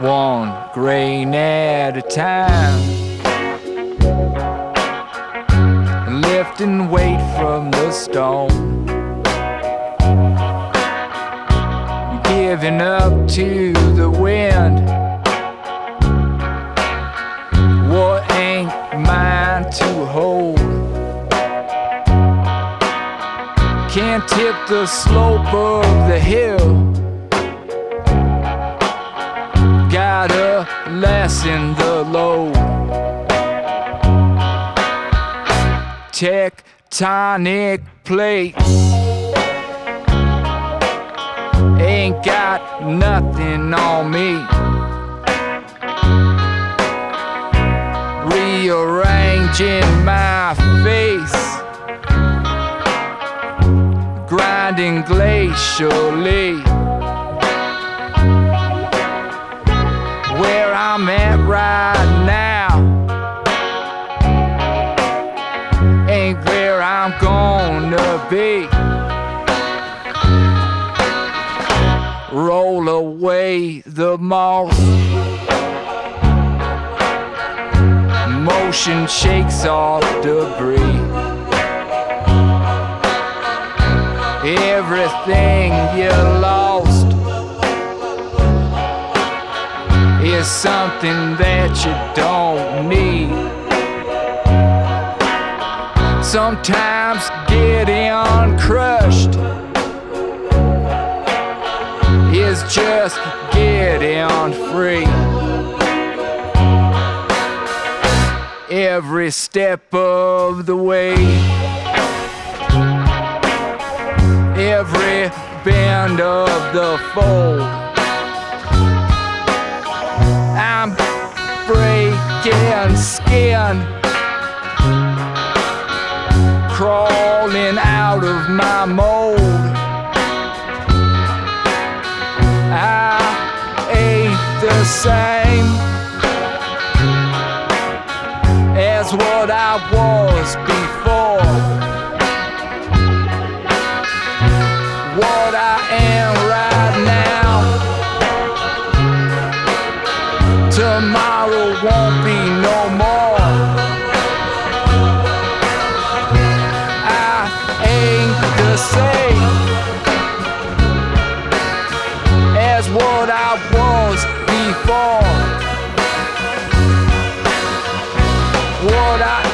one grain at a time. Lifting weight from the stone. Giving up to the wind. What ain't mine to hold? Can't tip the slope of the hill. Lessen the load. Tectonic plates ain't got nothing on me. Rearranging my face, grinding glacially. Right now ain't where I'm gonna be. roll away the moss. Motion shakes off debris. Everything you lost is something that you don't need. Sometimes getting crushed is just getting free. Every step of the way, every bend of the fold, breaking skin, crawling out of my mold. I ain't the same as what I was before. What I am what I was before. What I